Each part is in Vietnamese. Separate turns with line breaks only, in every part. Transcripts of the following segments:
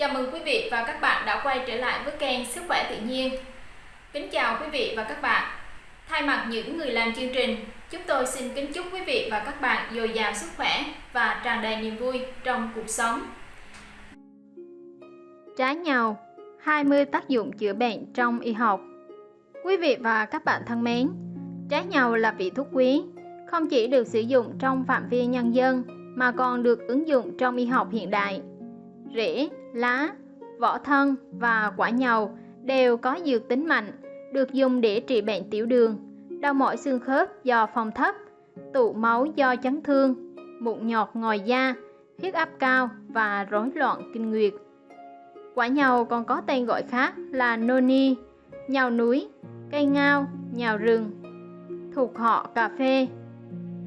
Chào mừng quý vị và các bạn đã quay trở lại với kênh Sức khỏe tự nhiên. Kính chào quý vị và các bạn. Thay mặt những người làm chương trình, chúng tôi xin kính chúc quý vị và các bạn dồi dào sức khỏe và tràn đầy niềm vui trong cuộc sống.
Trái nhau 20 tác dụng chữa bệnh trong y học Quý vị và các bạn thân mến, trái nhau là vị thuốc quý, không chỉ được sử dụng trong phạm vi nhân dân mà còn được ứng dụng trong y học hiện đại. Rễ, lá, vỏ thân và quả nhầu đều có dược tính mạnh, được dùng để trị bệnh tiểu đường, đau mỏi xương khớp do phòng thấp, tụ máu do chấn thương, mụn nhọt ngoài da, huyết áp cao và rối loạn kinh nguyệt. Quả nhầu còn có tên gọi khác là noni, nhầu núi, cây ngao, nhầu rừng, thuộc họ cà phê.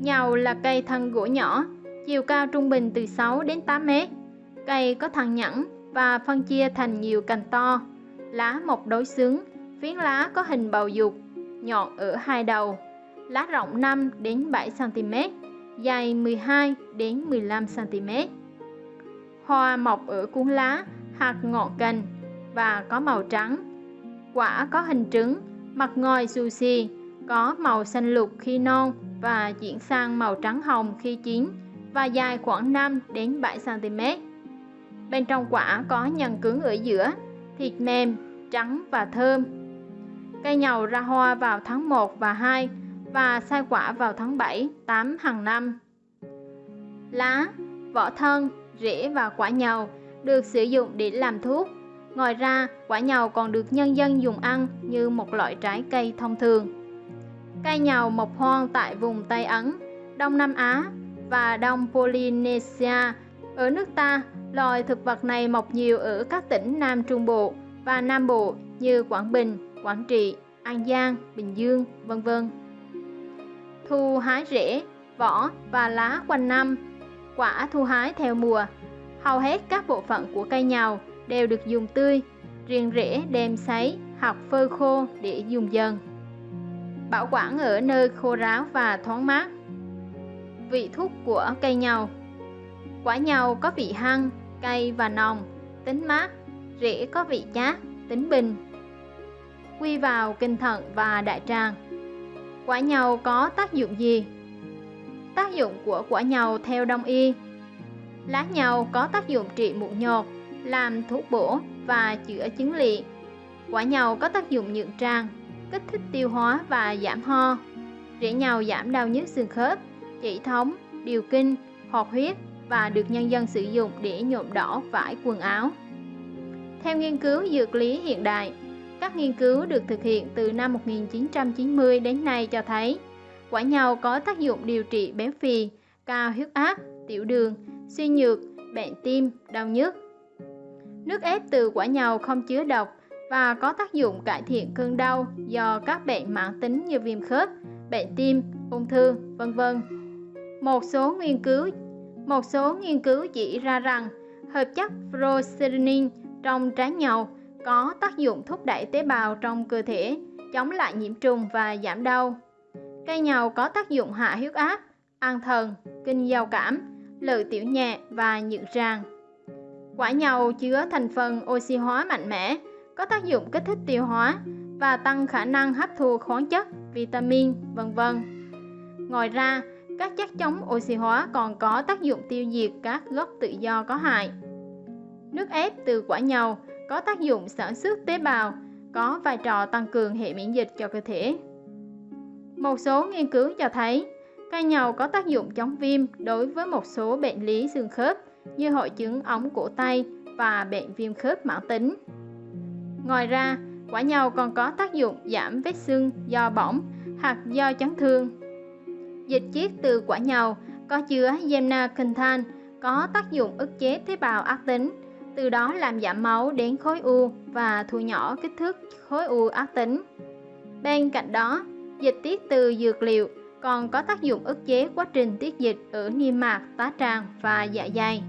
Nhầu là cây thân gỗ nhỏ, chiều cao trung bình từ 6 đến 8 mét. Cây có thân nhẵn và phân chia thành nhiều cành to, lá mọc đối xứng, phiến lá có hình bầu dục, nhọn ở hai đầu, lá rộng 5 đến 7 cm, dài 12 đến 15 cm. Hoa mọc ở cuốn lá hạt ngọn cành và có màu trắng. Quả có hình trứng, mặt ngoài xù xì, có màu xanh lục khi non và chuyển sang màu trắng hồng khi chín và dài khoảng 5 đến 7 cm. Bên trong quả có nhân cứng ở giữa, thịt mềm, trắng và thơm. Cây nhầu ra hoa vào tháng 1 và 2 và sai quả vào tháng 7, 8 hàng năm. Lá, vỏ thân, rễ và quả nhầu được sử dụng để làm thuốc. Ngoài ra, quả nhầu còn được nhân dân dùng ăn như một loại trái cây thông thường. Cây nhầu mọc hoang tại vùng Tây Ấn, Đông Nam Á và Đông Polynesia. Ở nước ta, loài thực vật này mọc nhiều ở các tỉnh Nam Trung Bộ và Nam Bộ như Quảng Bình, Quảng Trị, An Giang, Bình Dương, vân vân. Thu hái rễ, vỏ và lá quanh năm, quả thu hái theo mùa. Hầu hết các bộ phận của cây nhầu đều được dùng tươi, riêng rễ đem sấy hoặc phơi khô để dùng dần. Bảo quản ở nơi khô ráo và thoáng mát. Vị thuốc của cây nhầu Quả nhầu có vị hăng, cay và nồng, tính mát, rễ có vị chát, tính bình. Quy vào kinh thận và đại tràng. Quả nhầu có tác dụng gì? Tác dụng của quả nhầu theo đông y Lá nhầu có tác dụng trị mụn nhọt, làm thuốc bổ và chữa chứng lị. Quả nhầu có tác dụng nhượng tràng, kích thích tiêu hóa và giảm ho. Rễ nhầu giảm đau nhức xương khớp, chỉ thống, điều kinh, hoạt huyết và được nhân dân sử dụng để nhuộm đỏ vải quần áo. Theo nghiên cứu dược lý hiện đại, các nghiên cứu được thực hiện từ năm 1990 đến nay cho thấy quả nhau có tác dụng điều trị béo phì, cao huyết áp, tiểu đường, suy nhược, bệnh tim, đau nhức. Nước ép từ quả nhau không chứa độc và có tác dụng cải thiện cơn đau do các bệnh mãn tính như viêm khớp, bệnh tim, ung thư, vân vân. Một số nghiên cứu một số nghiên cứu chỉ ra rằng hợp chất frosinin trong trái nhầu có tác dụng thúc đẩy tế bào trong cơ thể, chống lại nhiễm trùng và giảm đau. Cây nhầu có tác dụng hạ huyết áp, an thần, kinh giao cảm, lợi tiểu nhẹ và nhượng ràng. Quả nhầu chứa thành phần oxy hóa mạnh mẽ, có tác dụng kích thích tiêu hóa và tăng khả năng hấp thu khoáng chất, vitamin, vân vân. Ngoài ra, các chất chống oxy hóa còn có tác dụng tiêu diệt các gốc tự do có hại. Nước ép từ quả nhầu có tác dụng sản xuất tế bào, có vai trò tăng cường hệ miễn dịch cho cơ thể. Một số nghiên cứu cho thấy cây nhầu có tác dụng chống viêm đối với một số bệnh lý xương khớp như hội chứng ống cổ tay và bệnh viêm khớp mãn tính. Ngoài ra, quả nhầu còn có tác dụng giảm vết sưng do bỏng hoặc do chấn thương Dịch chiết từ quả nhầu có chứa gemnacanthan có tác dụng ức chế tế bào ác tính, từ đó làm giảm máu đến khối u và thu nhỏ kích thước khối u ác tính. Bên cạnh đó, dịch tiết từ dược liệu còn có tác dụng ức chế quá trình tiết dịch ở niêm mạc, tá tràng và dạ dày.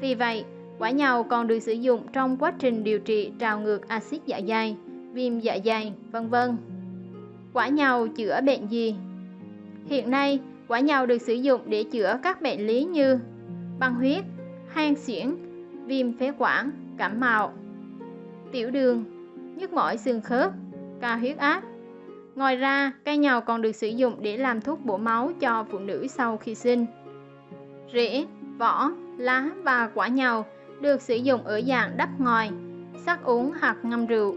Vì vậy, quả nhầu còn được sử dụng trong quá trình điều trị trào ngược axit dạ dày, viêm dạ dày, vân vân. Quả nhầu chữa bệnh gì? Hiện nay, quả nhầu được sử dụng để chữa các bệnh lý như băng huyết, hang xuyển, viêm phế quản, cảm mạo, tiểu đường, nhức mỏi xương khớp, cao huyết áp. Ngoài ra, cây nhầu còn được sử dụng để làm thuốc bổ máu cho phụ nữ sau khi sinh. Rễ, vỏ, lá và quả nhầu được sử dụng ở dạng đắp ngoài, sắc uống hoặc ngâm rượu.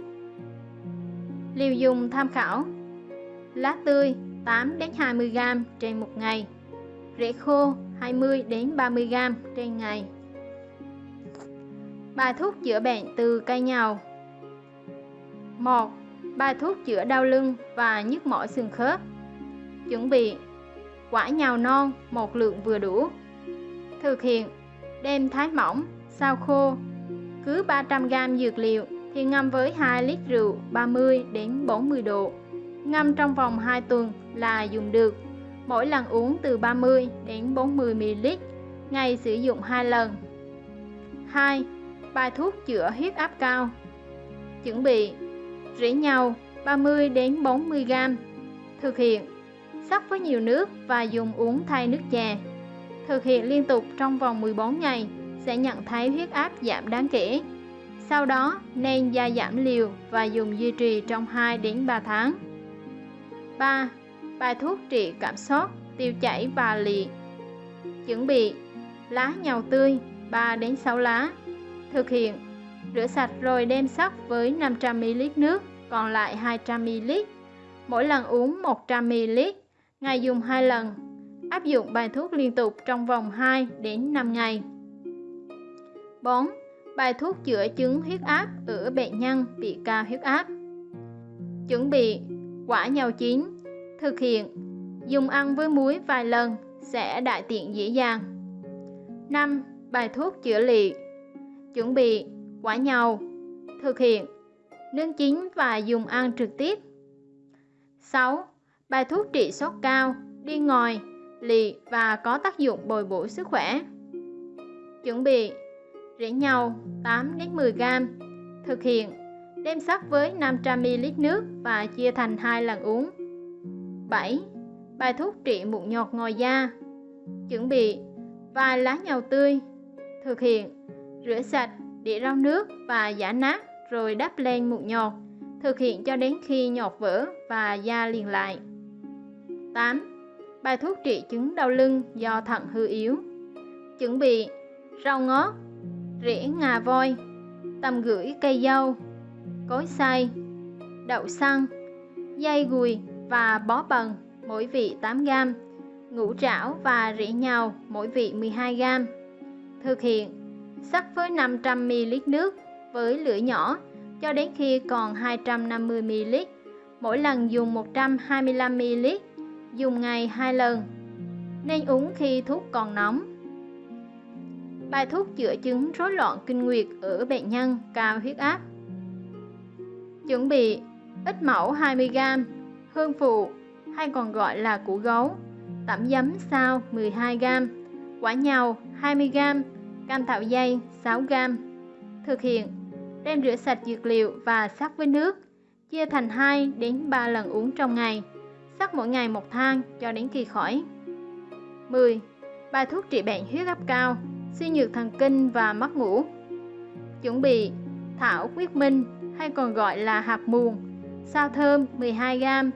Liều dùng tham khảo Lá tươi 8 đến 20 g trên một ngày. Rễ khô 20 đến 30 g trên ngày. Bài thuốc chữa bệnh từ cây nhàu. 1. Bài thuốc chữa đau lưng và nhức mỏi xương khớp Chuẩn bị Quả nhào non một lượng vừa đủ Thực hiện Đem thái mỏng, sao khô Cứ 300g dược liệu thì ngâm với 2 lít rượu 30 đến 40 độ Ngâm trong vòng 2 tuần là dùng được Mỗi lần uống từ 30 đến 40 ml, Ngày sử dụng 2 lần 2 bài thuốc chữa huyết áp cao. Chuẩn bị rễ nhau 30 đến 40 g. Thực hiện sắc với nhiều nước và dùng uống thay nước chè. Thực hiện liên tục trong vòng 14 ngày sẽ nhận thấy huyết áp giảm đáng kể. Sau đó, nên gia giảm liều và dùng duy trì trong 2 đến 3 tháng. 3. Bài thuốc trị cảm sốt, tiêu chảy và lị. Chuẩn bị lá nhầu tươi 3 đến 6 lá, Thực hiện Rửa sạch rồi đem sắc với 500ml nước, còn lại 200ml. Mỗi lần uống 100ml, ngày dùng 2 lần. Áp dụng bài thuốc liên tục trong vòng 2 đến 5 ngày. 4. Bài thuốc chữa chứng huyết áp ở bệnh nhân bị cao huyết áp. Chuẩn bị quả nhầu chín. Thực hiện dùng ăn với muối vài lần sẽ đại tiện dễ dàng. 5. Bài thuốc chữa lị Chuẩn bị quả nhầu Thực hiện Nướng chín và dùng ăn trực tiếp 6. Bài thuốc trị sốt cao, đi ngòi, lì và có tác dụng bồi bổ sức khỏe Chuẩn bị Rễ nhầu 8-10g Thực hiện Đem sắc với 500ml nước và chia thành hai lần uống 7. Bài thuốc trị mụn nhọt ngoài da Chuẩn bị Vài lá nhầu tươi Thực hiện Rửa sạch, để rau nước và giả nát rồi đắp lên mụn nhọt. Thực hiện cho đến khi nhọt vỡ và da liền lại. 8. Bài thuốc trị chứng đau lưng do thận hư yếu. Chuẩn bị rau ngót, rễ ngà voi, tầm gửi cây dâu, cối xay, đậu xăng, dây gùi và bó bần mỗi vị 8g, ngũ trảo và rỉ nhào mỗi vị 12g. Thực hiện sắc với 500ml nước với lửa nhỏ cho đến khi còn 250ml. Mỗi lần dùng 125ml, dùng ngày 2 lần. Nên uống khi thuốc còn nóng. Bài thuốc chữa chứng rối loạn kinh nguyệt ở bệnh nhân cao huyết áp. Chuẩn bị ít mẫu 20g, hương phụ hay còn gọi là củ gấu, tẩm giấm sao 12g, quả nhầu 20g, cam thảo dây 6g. Thực hiện đem rửa sạch dược liệu và sắc với nước, chia thành 2 đến 3 lần uống trong ngày, sắc mỗi ngày một thang cho đến khi khỏi. 10. Bài thuốc trị bệnh huyết áp cao, suy nhược thần kinh và mất ngủ. Chuẩn bị thảo quyết minh hay còn gọi là hạt muồng, sao thơm 12g,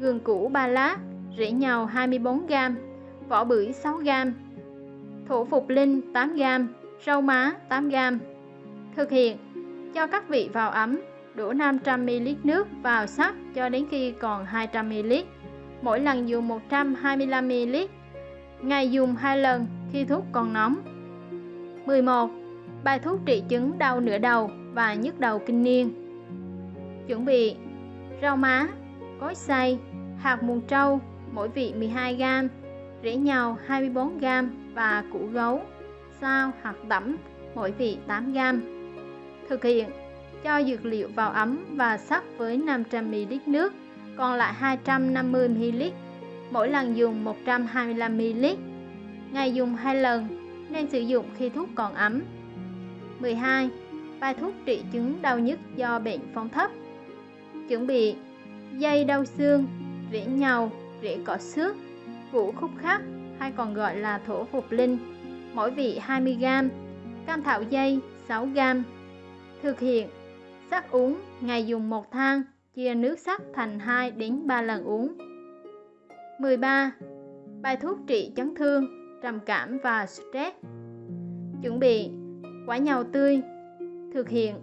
gừng củ 3 lát, rễ nhầu 24g, vỏ bưởi 6g, thổ phục linh 8g, rau má 8g. Thực hiện cho các vị vào ấm, đổ 500ml nước vào sắc cho đến khi còn 200ml. Mỗi lần dùng 125ml. Ngày dùng 2 lần khi thuốc còn nóng. 11. Bài thuốc trị chứng đau nửa đầu và nhức đầu kinh niên. Chuẩn bị rau má, cối xay, hạt mùn trâu mỗi vị 12g, rễ nhầu 24g và củ gấu, sao hạt tẩm mỗi vị 8g. Thực hiện cho dược liệu vào ấm và sắc với 500ml nước, còn lại 250ml, mỗi lần dùng 125ml. Ngày dùng 2 lần, nên sử dụng khi thuốc còn ấm. 12. Bài thuốc trị chứng đau nhức do bệnh phong thấp. Chuẩn bị dây đau xương, rễ nhầu, rễ cỏ xước, vũ khúc khắc hay còn gọi là thổ phục linh, mỗi vị 20g, cam thảo dây 6g. Thực hiện sắc uống ngày dùng một thang, chia nước sắc thành 2 đến 3 lần uống. 13. Bài thuốc trị chấn thương, trầm cảm và stress. Chuẩn bị quả nhau tươi. Thực hiện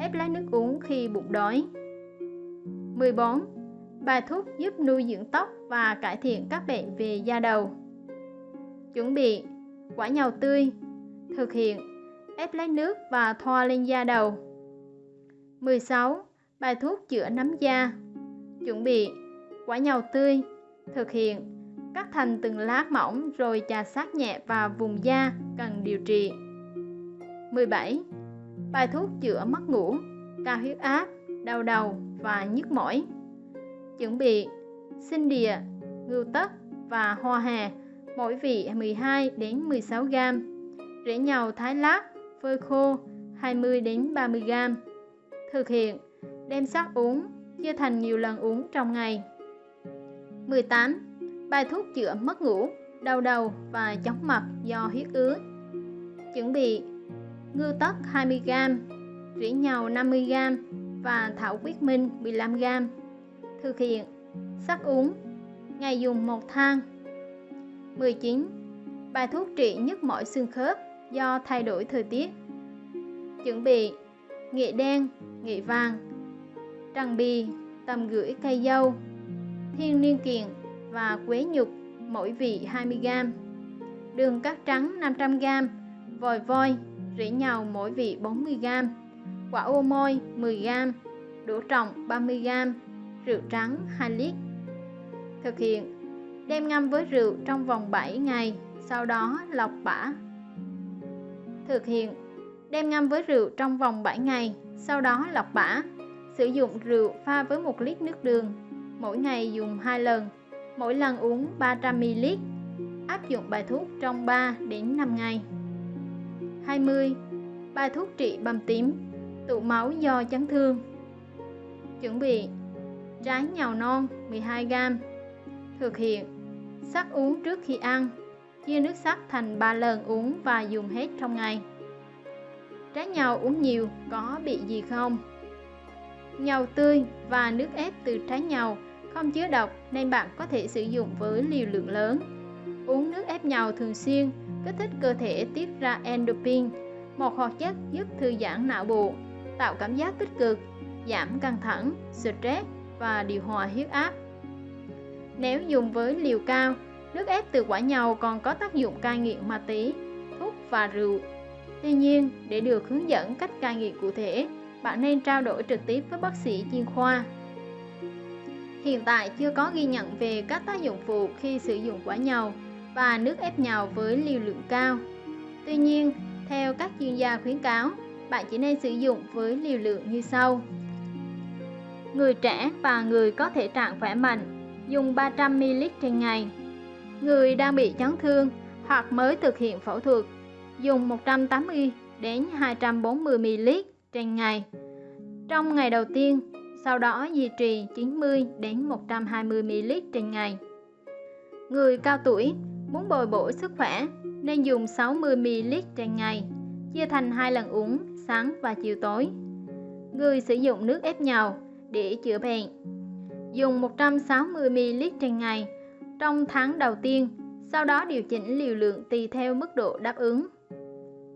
ép lấy nước uống khi bụng đói. 14. Bài thuốc giúp nuôi dưỡng tóc và cải thiện các bệnh về da đầu. Chuẩn bị quả nhau tươi. Thực hiện ép lấy nước và thoa lên da đầu. 16. Bài thuốc chữa nấm da. Chuẩn bị quả nhau tươi. Thực hiện cắt thành từng lát mỏng rồi chà sát nhẹ vào vùng da cần điều trị. 17. Bài thuốc chữa mất ngủ, cao huyết áp, đau đầu và nhức mỏi. Chuẩn bị sinh địa, ngưu tất và hoa hà, mỗi vị 12 đến 16 g. Rễ nhầu thái lát, phơi khô 20 đến 30 g. Thực hiện đem sắc uống, chia thành nhiều lần uống trong ngày. 18. Bài thuốc chữa mất ngủ, đau đầu và chóng mặt do huyết ứ. Chuẩn bị ngưu tất 20g, rỉ nhầu 50g và thảo quyết minh 15g. Thực hiện sắc uống, ngày dùng một thang. 19. Bài thuốc trị nhức mỏi xương khớp do thay đổi thời tiết. Chuẩn bị nghệ đen, nghệ vàng, trăng bì, tầm gửi cây dâu, thiên niên kiện và quế nhục mỗi vị 20g, đường cát trắng 500g, vòi voi rễ nhàu mỗi vị 40g, quả ô môi 10g, đỗ trọng 30g, rượu trắng 2 lít. Thực hiện đem ngâm với rượu trong vòng 7 ngày, sau đó lọc bã. Thực hiện đem ngâm với rượu trong vòng 7 ngày, sau đó lọc bã. Sử dụng rượu pha với 1 lít nước đường, mỗi ngày dùng 2 lần, mỗi lần uống 300ml. Áp dụng bài thuốc trong 3 đến 5 ngày. 20. Bài thuốc trị bầm tím, tụ máu do chấn thương. Chuẩn bị trái nhào non 12g. Thực hiện sắc uống trước khi ăn, chia nước sắc thành 3 lần uống và dùng hết trong ngày. Trái nhào uống nhiều có bị gì không? nhau tươi và nước ép từ trái nhau không chứa độc nên bạn có thể sử dụng với liều lượng lớn. Uống nước ép nhau thường xuyên kích thích cơ thể tiết ra endorphin, một hoạt chất giúp thư giãn não bộ, tạo cảm giác tích cực, giảm căng thẳng, stress và điều hòa huyết áp. Nếu dùng với liều cao, nước ép từ quả nhầu còn có tác dụng cai nghiện ma túy, thuốc và rượu. Tuy nhiên, để được hướng dẫn cách cai nghiện cụ thể, bạn nên trao đổi trực tiếp với bác sĩ chuyên khoa. Hiện tại chưa có ghi nhận về các tác dụng phụ khi sử dụng quả nhầu và nước ép nhau với liều lượng cao. Tuy nhiên, theo các chuyên gia khuyến cáo, bạn chỉ nên sử dụng với liều lượng như sau. Người trẻ và người có thể trạng khỏe mạnh dùng 300ml trên ngày. Người đang bị chấn thương hoặc mới thực hiện phẫu thuật dùng 180 đến 240ml trên ngày. Trong ngày đầu tiên, sau đó duy trì 90 đến 120ml trên ngày. Người cao tuổi Muốn bồi bổ sức khỏe nên dùng 60ml trên ngày, chia thành hai lần uống sáng và chiều tối. Người sử dụng nước ép nhầu để chữa bệnh. Dùng 160ml trên ngày trong tháng đầu tiên, sau đó điều chỉnh liều lượng tùy theo mức độ đáp ứng.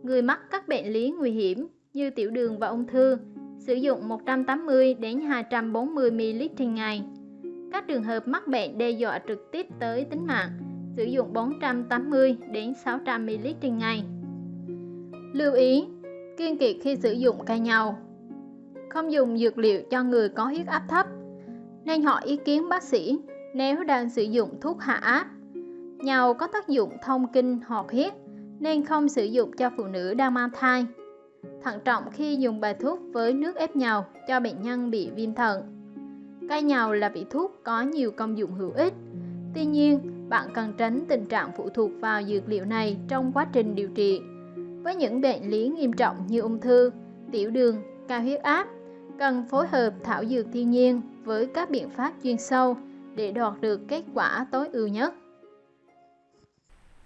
Người mắc các bệnh lý nguy hiểm như tiểu đường và ung thư sử dụng 180 đến 240 ml trên ngày. Các trường hợp mắc bệnh đe dọa trực tiếp tới tính mạng sử dụng 480 đến 600 ml trên ngày. Lưu ý, kiên kiệt khi sử dụng cây nhau, Không dùng dược liệu cho người có huyết áp thấp, nên hỏi ý kiến bác sĩ nếu đang sử dụng thuốc hạ áp. Nhau có tác dụng thông kinh hoạt huyết nên không sử dụng cho phụ nữ đang mang thai. Thận trọng khi dùng bài thuốc với nước ép nhau cho bệnh nhân bị viêm thận. Cây nhau là vị thuốc có nhiều công dụng hữu ích. Tuy nhiên, bạn cần tránh tình trạng phụ thuộc vào dược liệu này trong quá trình điều trị với những bệnh lý nghiêm trọng như ung thư, tiểu đường, cao huyết áp, cần phối hợp thảo dược thiên nhiên với các biện pháp chuyên sâu để đạt được kết quả tối ưu nhất.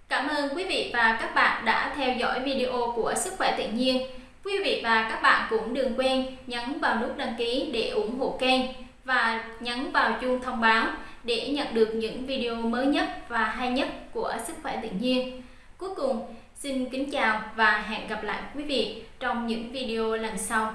Cảm ơn quý vị và các bạn đã theo dõi video của Sức khỏe tự nhiên. Quý vị và các bạn cũng đừng quên nhấn vào nút đăng ký để ủng hộ kênh và nhấn vào chuông thông báo để nhận được những video mới nhất và hay nhất của Sức khỏe tự nhiên. Cuối cùng, Xin kính chào và hẹn gặp lại quý vị trong những video lần sau.